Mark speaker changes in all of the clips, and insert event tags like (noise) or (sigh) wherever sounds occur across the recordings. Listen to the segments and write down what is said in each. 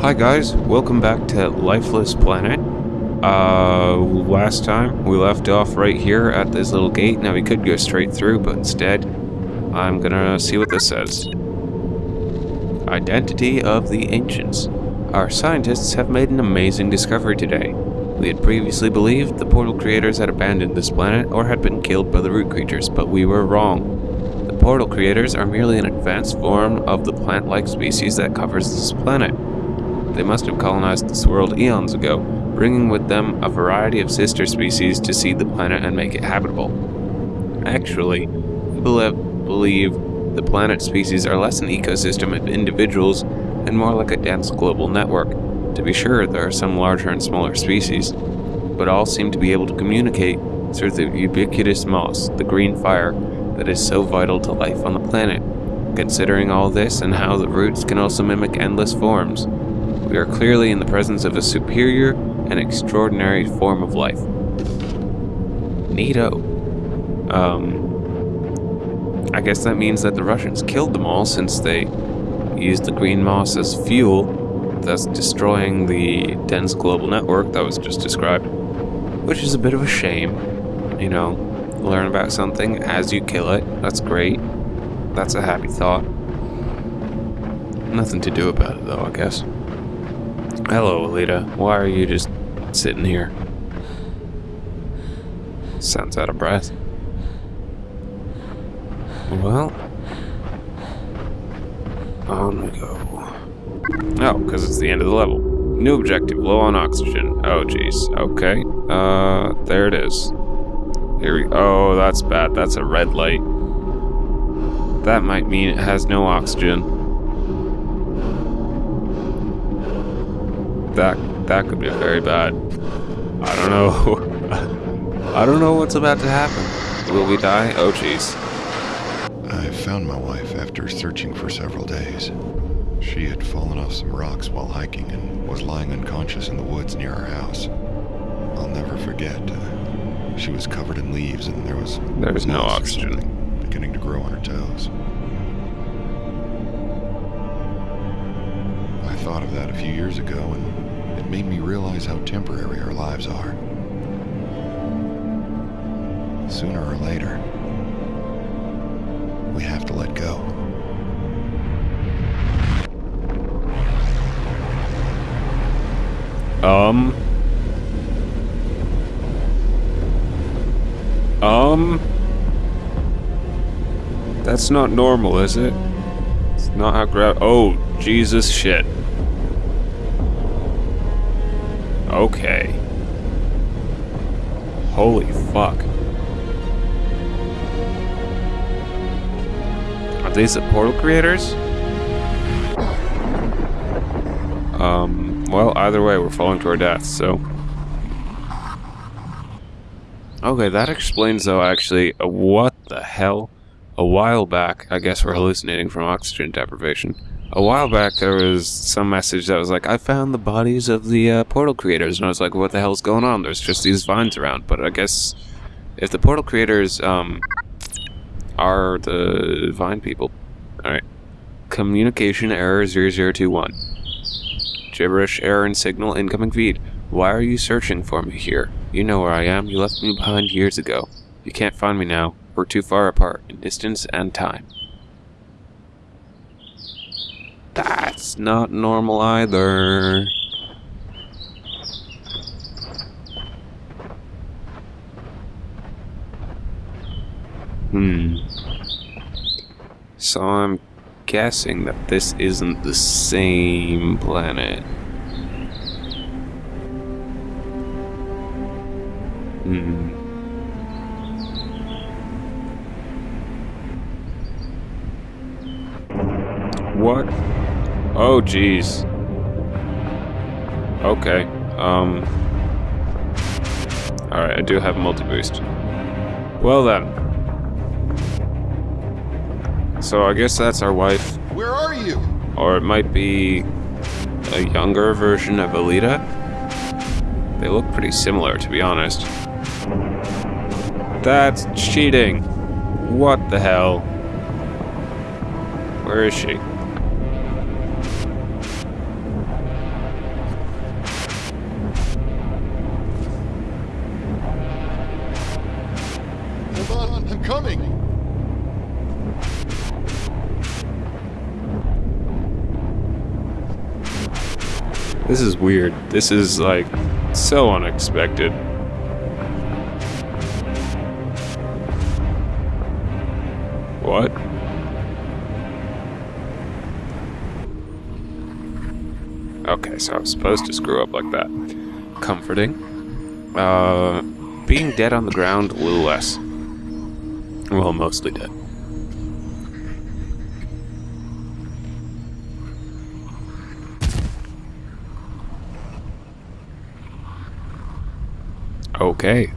Speaker 1: Hi guys, welcome back to Lifeless Planet. Uh, last time we left off right here at this little gate. Now we could go straight through, but instead, I'm gonna see what this says. Identity of the Ancients. Our scientists have made an amazing discovery today. We had previously believed the portal creators had abandoned this planet or had been killed by the root creatures, but we were wrong. The portal creators are merely an advanced form of the plant-like species that covers this planet. They must have colonized this world eons ago, bringing with them a variety of sister species to seed the planet and make it habitable. Actually, we believe the planet species are less an ecosystem of individuals and more like a dense global network. To be sure, there are some larger and smaller species, but all seem to be able to communicate through the ubiquitous moss, the green fire, that is so vital to life on the planet. Considering all this and how the roots can also mimic endless forms, we are clearly in the presence of a superior and extraordinary form of life. Neato. Um, I guess that means that the Russians killed them all since they used the green moss as fuel, thus destroying the dense global network that was just described. Which is a bit of a shame. You know, learn about something as you kill it. That's great. That's a happy thought. Nothing to do about it, though, I guess. Hello, Alita. Why are you just sitting here? Sounds out of breath. Well, on we go. Oh, because it's the end of the level. New objective, low on oxygen. Oh, jeez. Okay. Uh, there it is. Here we Oh, that's bad. That's a red light. That might mean it has no oxygen. That that could be very bad. I don't know. (laughs) I don't know what's about to happen. Will we die? Oh, jeez.
Speaker 2: I found my wife after searching for several days. She had fallen off some rocks while hiking and was lying unconscious in the woods near our house. I'll never forget. Uh, she was covered in leaves and there was
Speaker 1: there was no oxygen
Speaker 2: beginning to grow on her toes. I thought of that a few years ago and made me realize how temporary our lives are. Sooner or later, we have to let go.
Speaker 1: Um. Um. That's not normal, is it? It's not how gra- Oh, Jesus shit. Okay. Holy fuck. Are these the portal creators? Um, well, either way, we're falling to our deaths, so... Okay, that explains, though, actually, uh, what the hell? A while back, I guess we're hallucinating from oxygen deprivation a while back there was some message that was like, I found the bodies of the uh, portal creators, and I was like, what the hell's going on? There's just these vines around. But I guess if the portal creators um, are the vine people. Alright. Communication error 0021. Gibberish error in signal incoming feed. Why are you searching for me here? You know where I am. You left me behind years ago. You can't find me now. We're too far apart in distance and time. That's not normal either. Hmm. So I'm guessing that this isn't the same planet. Hmm. What Oh, jeez. Okay. Um. Alright, I do have multi-boost. Well then. So I guess that's our wife.
Speaker 2: Where are you?
Speaker 1: Or it might be a younger version of Alita. They look pretty similar, to be honest. That's cheating. What the hell? Where is she? This is weird. This is like so unexpected. What? Okay, so I'm supposed to screw up like that. Comforting. Uh, being dead on the ground, a little less. Well, mostly dead. Okay.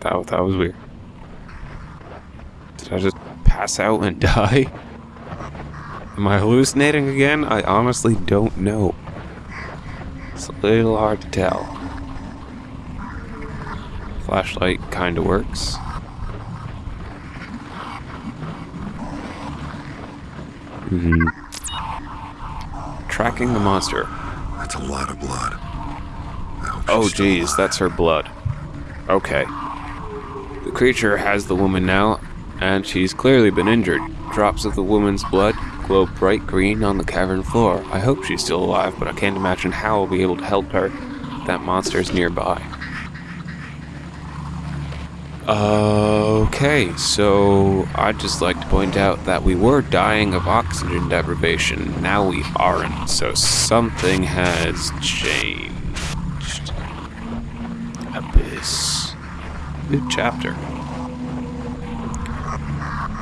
Speaker 1: That, that was weird. Did I just pass out and (laughs) die? Am I hallucinating again? I honestly don't know. It's a little hard to tell. Flashlight kinda works. Mm hmm Tracking the monster.
Speaker 2: That's a lot of blood.
Speaker 1: Oh geez, that's her blood. Okay. The creature has the woman now, and she's clearly been injured. Drops of the woman's blood glow bright green on the cavern floor. I hope she's still alive, but I can't imagine how I'll be able to help her. That monster's nearby. Okay, so I'd just like to point out that we were dying of oxygen deprivation. Now we aren't, so something has changed. Abyss. New chapter.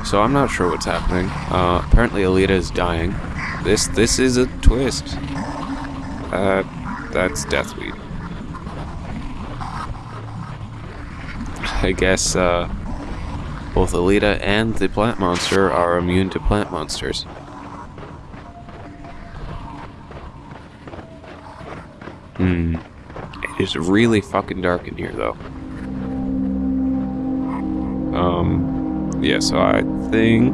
Speaker 1: So I'm not sure what's happening. Uh, apparently Alita is dying. This this is a twist. Uh, that's Deathweed. I guess uh, both Alita and the plant monster are immune to plant monsters. Hmm. It is really fucking dark in here, though. Um, yeah, so I think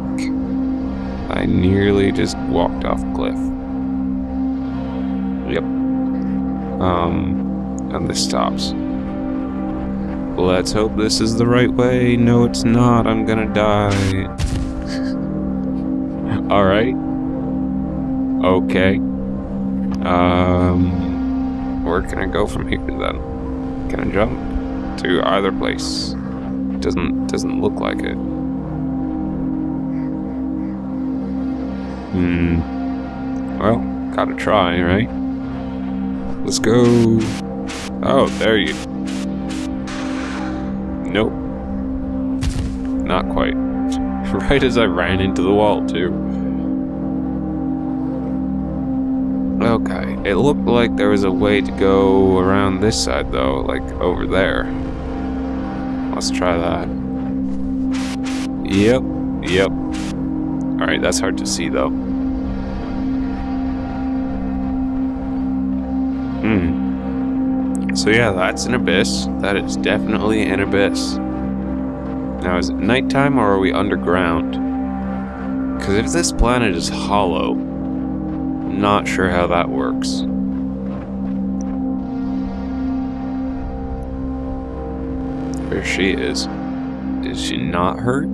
Speaker 1: I nearly just walked off cliff. Yep. Um, and this stops. Let's hope this is the right way. No, it's not. I'm gonna die. (laughs) Alright. Okay. Um, where can I go from here then? Can I jump to either place? Doesn't doesn't look like it. Hmm. Well, gotta try, right? Let's go. Oh, there you Not quite. (laughs) right as I ran into the wall, too. Okay, it looked like there was a way to go around this side, though, like over there. Let's try that. Yep, yep. Alright, that's hard to see, though. Hmm. So yeah, that's an abyss. That is definitely an abyss. Now, is it nighttime or are we underground? Because if this planet is hollow, not sure how that works. Where she is. Is she not hurt?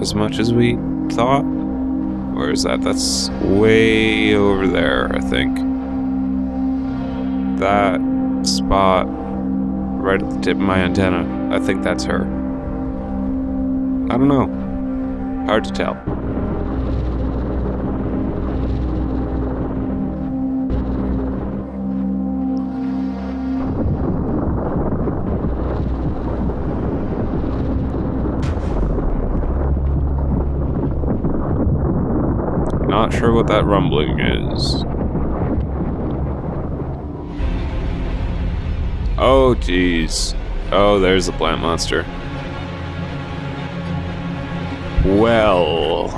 Speaker 1: As much as we thought? Or is that? That's way over there, I think that spot right at the tip of my antenna. I think that's her. I don't know. Hard to tell. Not sure what that rumbling is. Oh, jeez. Oh, there's the plant monster. Well...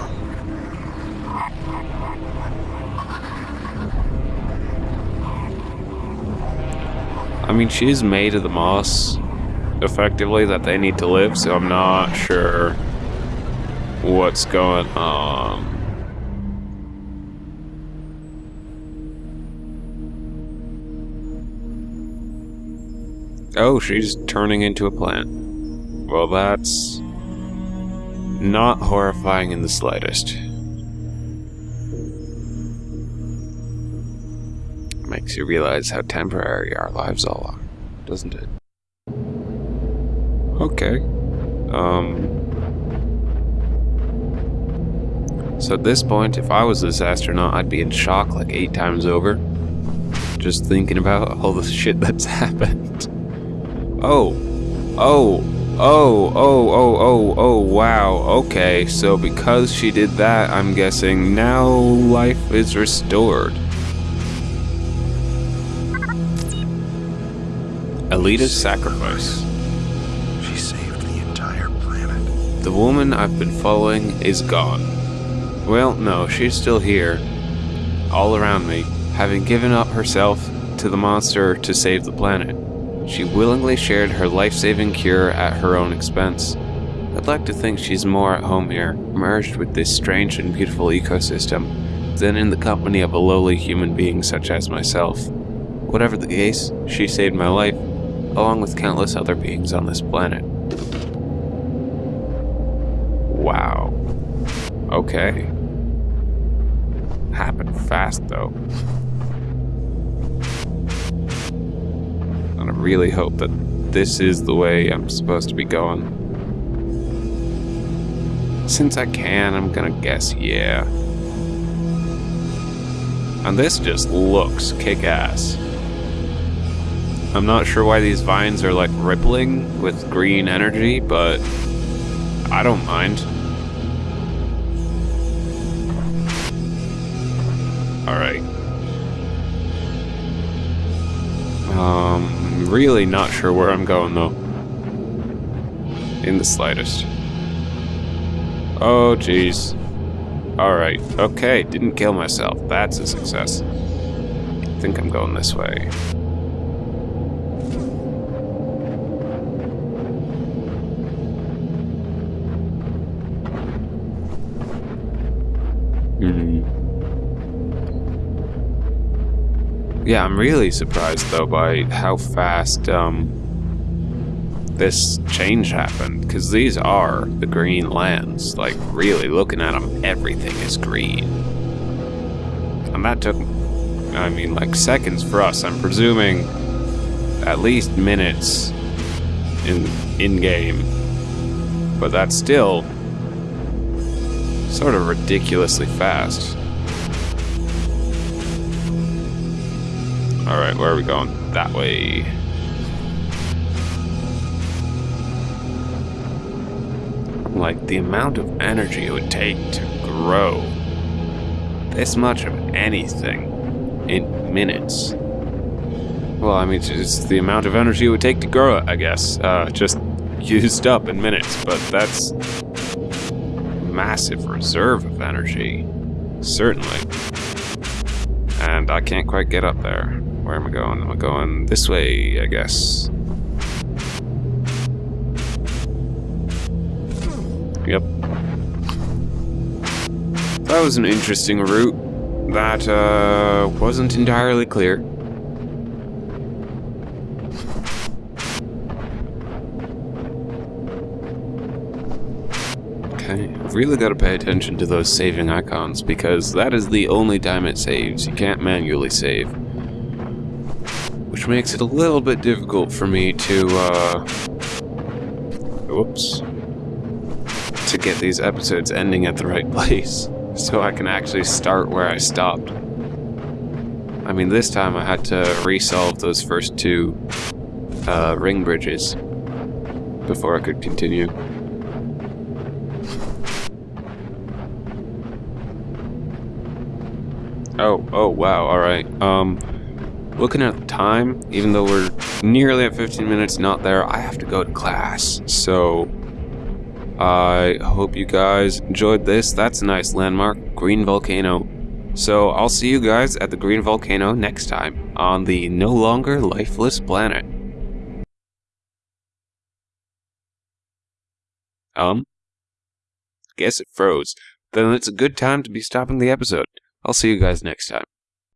Speaker 1: I mean, she's made of the moss, effectively, that they need to live, so I'm not sure what's going on. Oh, she's turning into a plant. Well, that's... not horrifying in the slightest. Makes you realize how temporary our lives all are, doesn't it? Okay. Um... So at this point, if I was this astronaut, I'd be in shock like eight times over. Just thinking about all the (laughs) shit that's happened. Oh. Oh. Oh, oh, oh, oh, oh, wow. Okay, so because she did that, I'm guessing now life is restored. Alita's sacrifice.
Speaker 2: She saved the entire planet.
Speaker 1: The woman I've been following is gone. Well, no, she's still here. All around me, having given up herself to the monster to save the planet. She willingly shared her life-saving cure at her own expense. I'd like to think she's more at home here, merged with this strange and beautiful ecosystem, than in the company of a lowly human being such as myself. Whatever the case, she saved my life, along with countless other beings on this planet. Wow. Okay. Happened fast, though. Really hope that this is the way I'm supposed to be going. Since I can, I'm gonna guess yeah. And this just looks kick-ass. I'm not sure why these vines are like rippling with green energy, but I don't mind. Alright. Really not sure where I'm going though. In the slightest. Oh, jeez. Alright, okay, didn't kill myself. That's a success. I think I'm going this way. Hmm. Yeah, I'm really surprised though by how fast um, this change happened. Because these are the green lands. Like, really looking at them, everything is green. And that took, I mean, like seconds for us. I'm presuming at least minutes in in game. But that's still sort of ridiculously fast. Alright, where are we going? That way. Like, the amount of energy it would take to grow this much of anything in minutes. Well, I mean, it's the amount of energy it would take to grow it, I guess. Uh, just (laughs) used up in minutes, but that's massive reserve of energy. Certainly. And I can't quite get up there. Where am I going? Am I going this way, I guess? Yep. That was an interesting route. That, uh, wasn't entirely clear. Okay, really got to pay attention to those saving icons because that is the only time it saves. You can't manually save. Which makes it a little bit difficult for me to, uh... Whoops. To get these episodes ending at the right place. (laughs) So I can actually start where I stopped. I mean, this time I had to resolve those first two uh, ring bridges before I could continue. Oh, oh, wow, alright. Um, looking at the time, even though we're nearly at 15 minutes not there, I have to go to class. So, I hope you guys enjoyed this. That's a nice landmark, Green Volcano. So, I'll see you guys at the Green Volcano next time on the no longer lifeless planet. Um? Guess it froze. Then it's a good time to be stopping the episode. I'll see you guys next time.